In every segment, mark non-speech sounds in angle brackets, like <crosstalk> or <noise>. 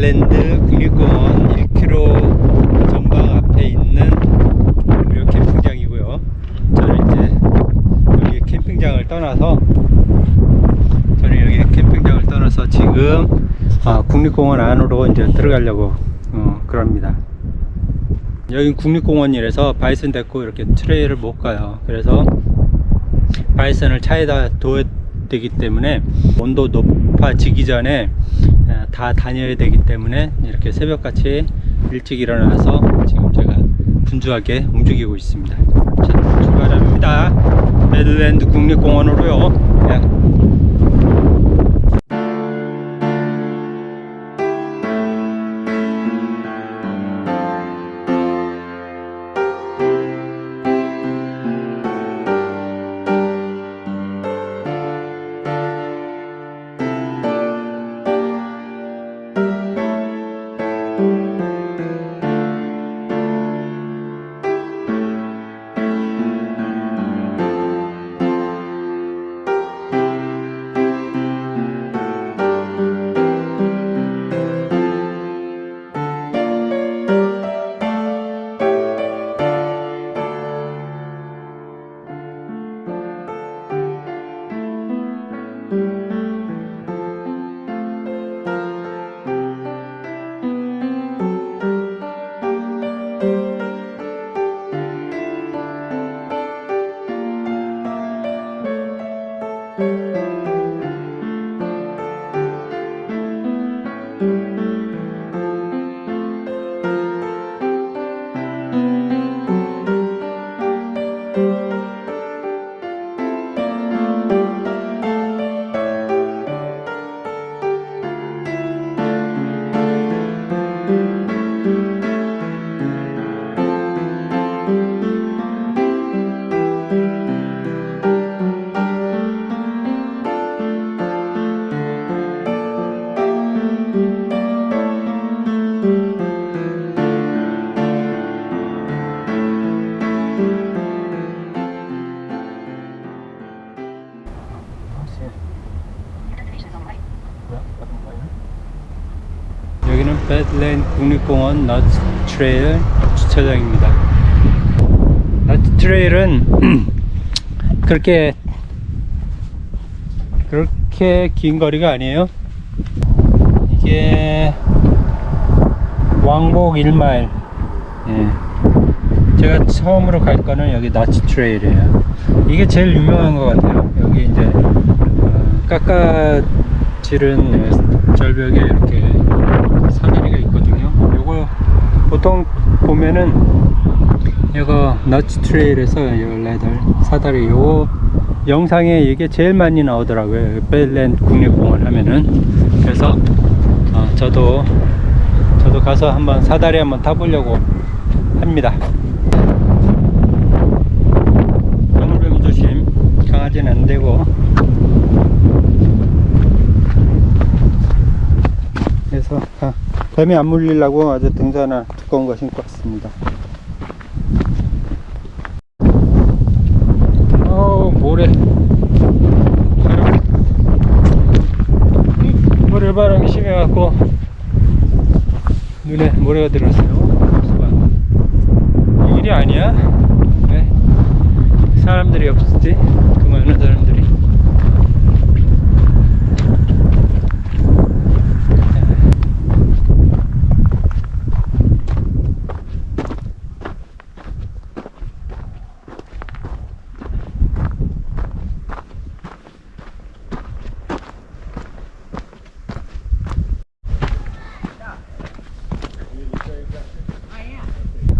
배들랜드 국립공원 1km 전방 앞에 있는 무료 캠핑장이고요. 저는 이제 여기 캠핑장을 떠나서 저는 여기 캠핑장을 떠나서 지금 아, 국립공원 안으로 이제 들어가려고 어, 그럽니다. 여긴 국립공원이라서 바이슨 데리고 이렇게 트레일을 못 가요. 그래서 바이슨을 차에다 둬야 되기 때문에 온도 높 아지기 전에 어, 다 다녀야 되기 때문에 이렇게 새벽같이 일찍 일어나서 지금 제가 분주하게 움직이고 있습니다. 자, 출발합니다. 메들랜드 국립공원으로요. 원 Notch Trail 주차장입니다. Notch Trail은 <clears throat> 그렇게 그렇게 긴 거리가 아니에요. 이게 왕복 1마일. 예. 제가 처음으로 갈 거는 여기 Notch Trail이에요. 이게 제일 유명한 것 같아요. 여기 이제 어, 깎아 지른 절벽에 이렇게. 요거 보통 보면은 이거 너츠 트레일에서 18 사다리 요거 영상에 이게 제일 많이 나오더라고요. 벨랜드 국립공원 하면은 그래서 어, 저도 저도 가서 한번 사다리 한번 타보려고 합니다. 방울뱀 조심. 강아지는 안 되고. 그래서 아, 뱀이 안 물리려고 아주 등산화 두꺼운 거 신고 왔습니다. 어우 모래 바람 모래바람이 심해갖고 눈에 모래가 들었어요. 수박. 이 길이 아니야? 왜 사람들이 없지? 그 많은 사람들이.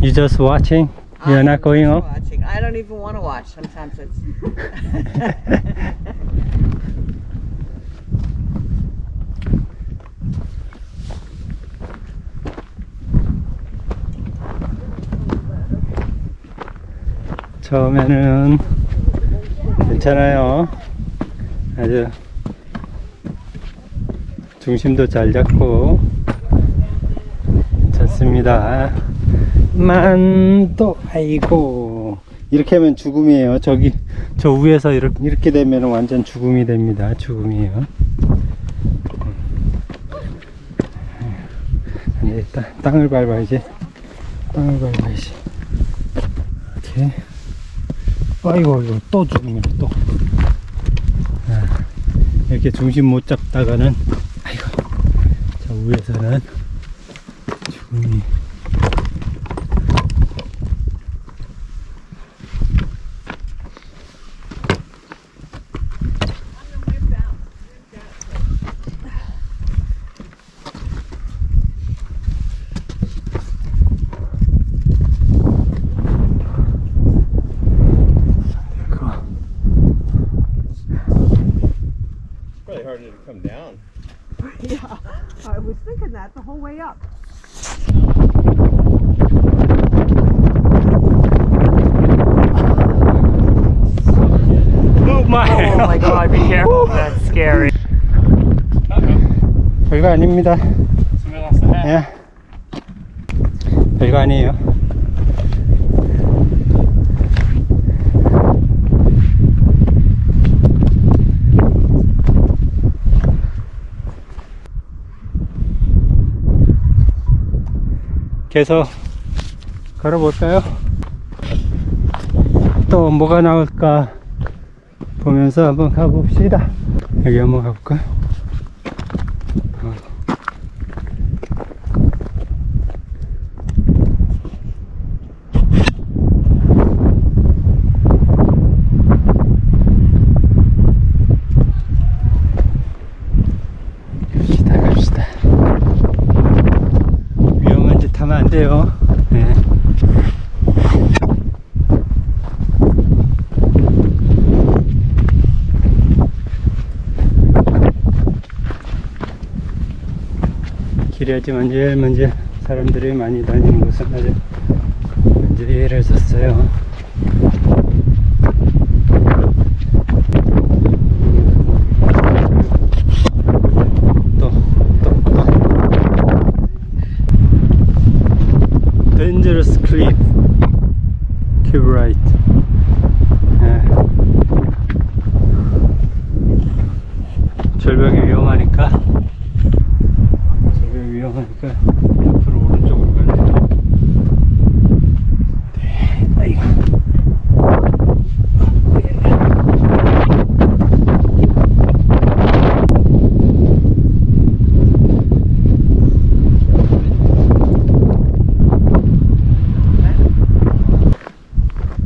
You just watching? You're I'm not going up? Watching. I don't even want to watch. Sometimes it's. 처음에는 괜찮아요. 아주 중심도 잘 잡고 괜찮습니다. 만또 아이고 이렇게 하면 죽음이에요. 저기 저 위에서 이렇게 이렇게 되면 완전 죽음이 됩니다. 죽음이에요. 아니 일단 땅을 밟아야지. 땅을 밟아야지. 이렇게. 아이고 이거 또 죽음이네 또 아, 이렇게 중심 못 잡다가는 아이고 저 위에서는 죽음이 그거 Probably harder to come down. yeah, I was thinking that the whole way up. Oh my Oh my god, be careful. That's scary. 별거 아닙니다 예. 별거 아니에요 계속 걸어볼까요? 또 뭐가 나올까 보면서 한번 가봅시다. 여기 한번 가볼까요? 어. 갑시다 갑시다 위험한 짓 하면 안 돼요 네. 길이 아주 만질만질 사람들이 많이 다니는 곳은 아주 또. Dangerous cliff. Keep. 예. 절벽이 위험하니까 위험하니까 옆으로 오른쪽으로 가야 돼. 네, 아이고.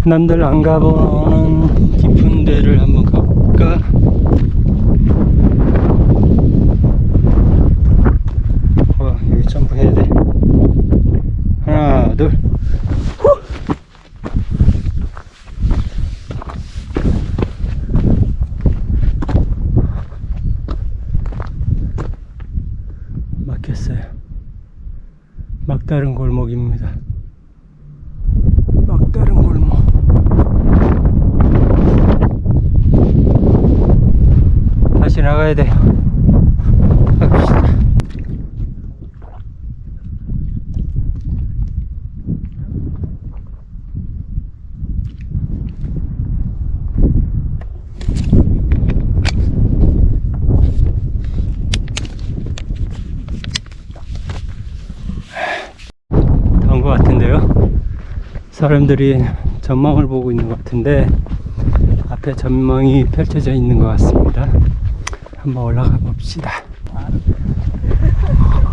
남들 안 가보는 깊은 데를 한번 가볼까? 와 여기 점프 해야 돼 하나 둘 후! 막혔어요 막다른 골목입니다. 막다른 골목. 다시 나가야 돼요 갑시다 더운 것 같은데요 사람들이 전망을 보고 있는 것 같은데 앞에 전망이 펼쳐져 있는 것 같습니다 한번 올라가 봅시다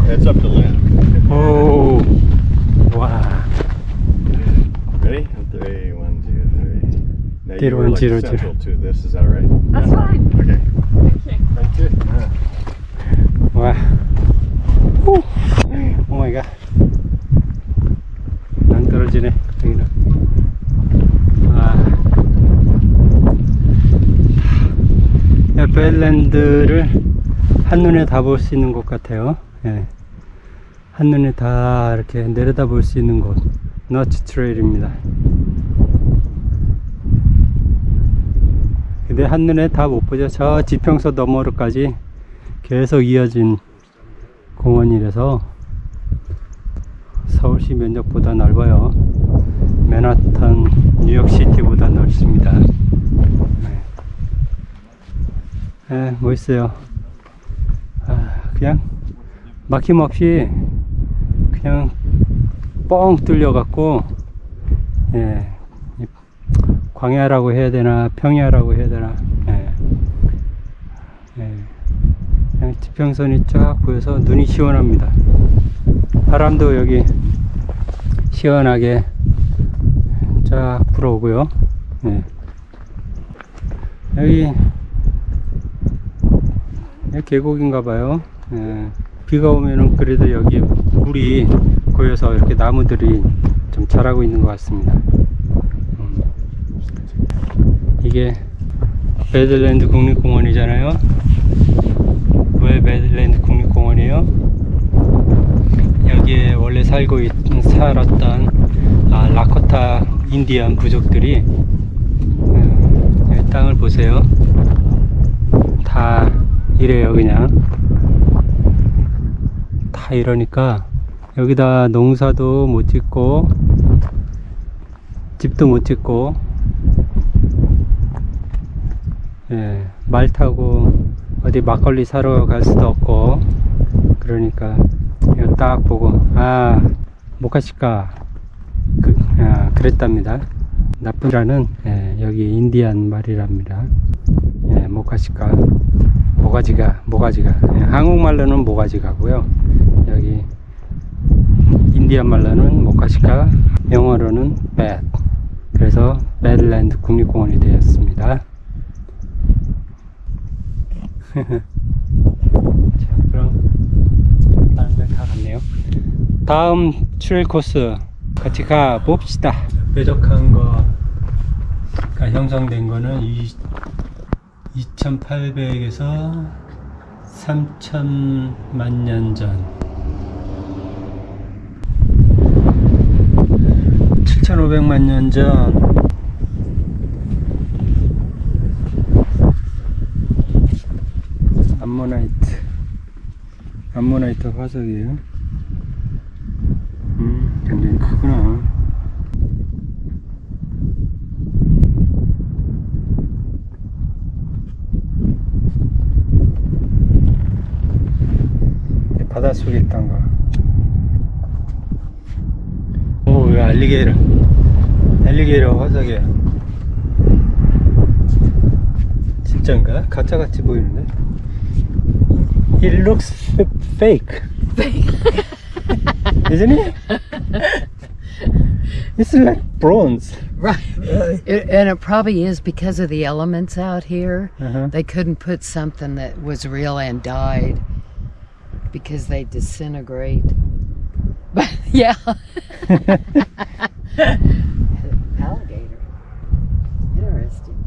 It's up to land. 오, 와, Ready? Three, one, two, three. Now Zero, you were one, like zero, central to this, is that right? That's fine. Okay. Thank you. 와, 오, oh my god. 안 떨어지네. 배드랜드를 한눈에 다 볼 수 있는 곳 같아요. 예. 한눈에 다 이렇게 내려다 볼 수 있는 곳. Notch Trail입니다. 근데 한눈에 다 못 보죠. 저 지평선 너머로까지 계속 이어진 공원이라서 서울시 면적보다 넓어요. 맨하탄, 뉴욕시티보다 넓습니다. 네, 네, 멋있어요. 아, 그냥 막힘없이 그냥 뻥 뚫려갖고, 예, 이 광야라고 해야 되나, 평야라고 해야 되나, 예, 예, 그냥 지평선이 쫙 보여서 눈이 시원합니다. 바람도 여기 시원하게 쫙 불어오고요. 네. 여기, 여기 계곡인가 봐요. 예. 비가 오면은 그래도 여기 물이 고여서 이렇게 나무들이 좀 자라고 있는 것 같습니다. 음. 이게 배드랜드 국립공원이잖아요. 왜 배드랜드 국립공원이에요? 여기에 원래 살고 있, 살았던 아, 라코타 인디안 부족들이 음, 여기 땅을 보세요. 다 이래요 그냥. 다 이러니까 여기다 농사도 못 짓고 집도 못 짓고 예, 말 타고 어디 막걸리 사러 갈 수도 없고 그러니까 이거 딱 보고 아 모카시카 그, 아, 그랬답니다. 나쁘라는 예, 여기 인디안 말이랍니다. 예, 모카시카 모가지가 모가지가. 예, 한국말로는 모가지가고요. 여기 인디안 말로는 모카시카 영어로는 bad. 그래서 배드랜드 국립공원이 되었습니다. <laughs> 자 그럼 다른 데다 갔네요. 다음 trail 코스 같이 가 봅시다. 뾰족한 거가 형성된 거는 2800에서 3000만 년 전. 7500만 년 전. 암모나이트. 암모나이트 화석이에요. 음 굉장히 크구나 속에 있던가 오 이거 알리게이터 알리게이터 화석이야 진짠가? 가짜같이 보이는데 It looks f- fake <laughs> Isn't it? It's like bronze Right. It, and it probably is because of the elements out here. uh-huh. They couldn't put something that was real and died Because they disintegrate. But yeah. alligator. Interesting.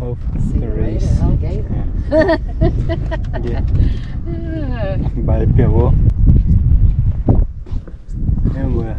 of See the you race later, alligator. 이게 말뼈고 이거 뭐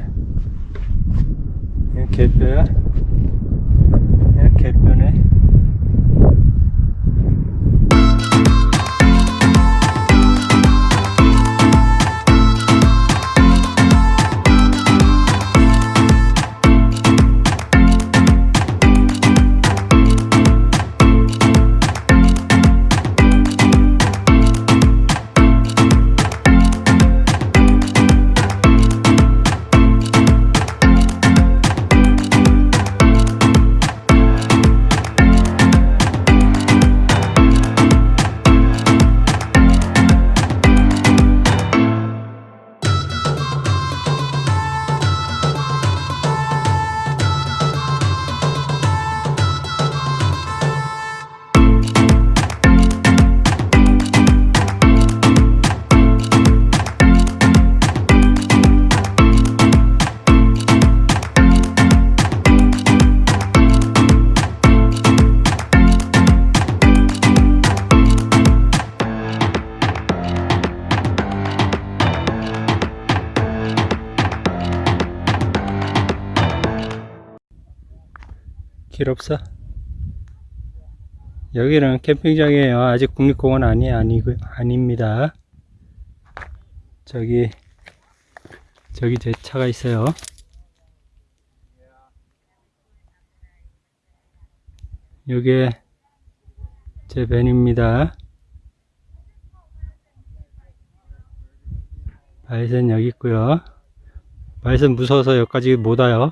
필요 없어. 여기는 캠핑장이에요. 아직 국립공원 아니, 아니, 아닙니다. 저기, 저기 제 차가 있어요. 요게 제 밴입니다. 바이슨 여기 있고요. 바이슨 무서워서 여기까지 못 와요.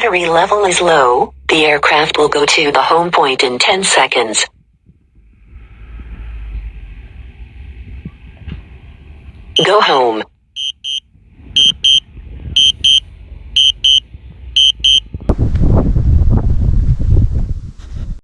Battery level is low. The aircraft will go to the home point in 10 seconds. Go home.